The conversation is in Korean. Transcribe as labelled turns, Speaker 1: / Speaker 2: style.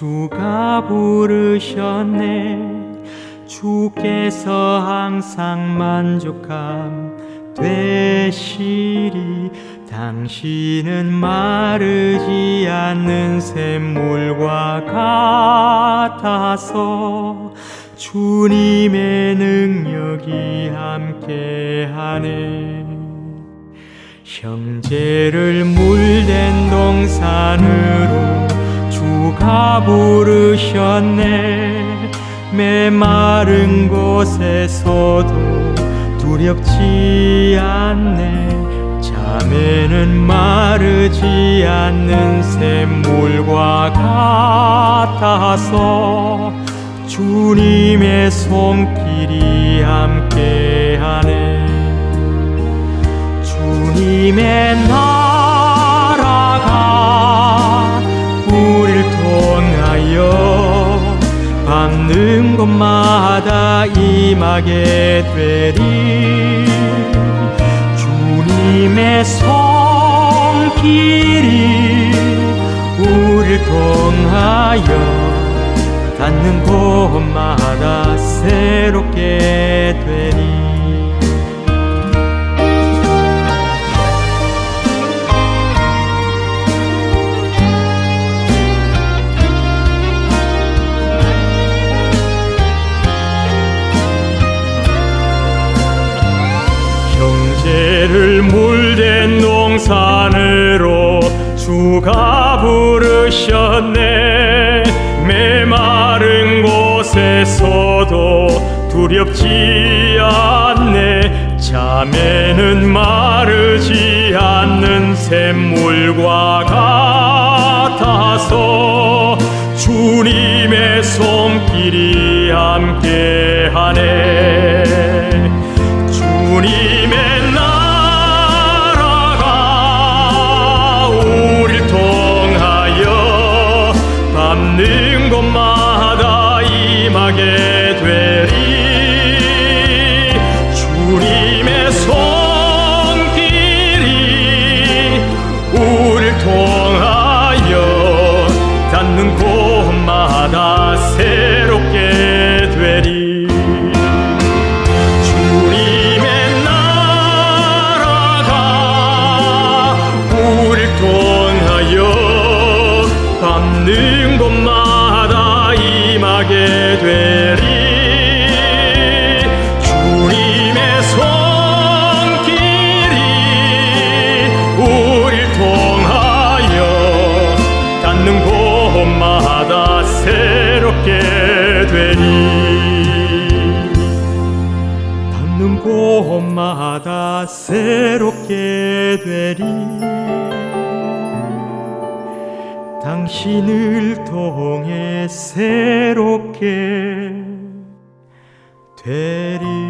Speaker 1: 주가 부르셨네. 주께서 항상 만족함 되시리. 당신은 마르지 않는 샘물과 같아서 주님의 능력이 함께하네. 형제를 물된 동산으로 주가 부르셨네. 메마른 곳에서도 두렵지 않네. 자매는 마르지 않는 샘물과 같아서 주님의 손길이 함께하네. 주님의 밟는 곳마다 임하게 되리. 주님의 손길이 우릴 통하여 닿는 곳마다 새롭게 되리 형제를 물된 농산으로 주가 부르셨네. 메마른 곳에서도 두렵지 않네. 자매는 마르지 않는 샘물과 같아서 주님의 손길이 함께하네 밟는 곳마다 임하게 되리. 주님의 손길이 우릴 통하여 닿는 곳마다 새롭게 되리. 닿는 곳마다 새롭게 되리 당신을 통해 새롭게 되리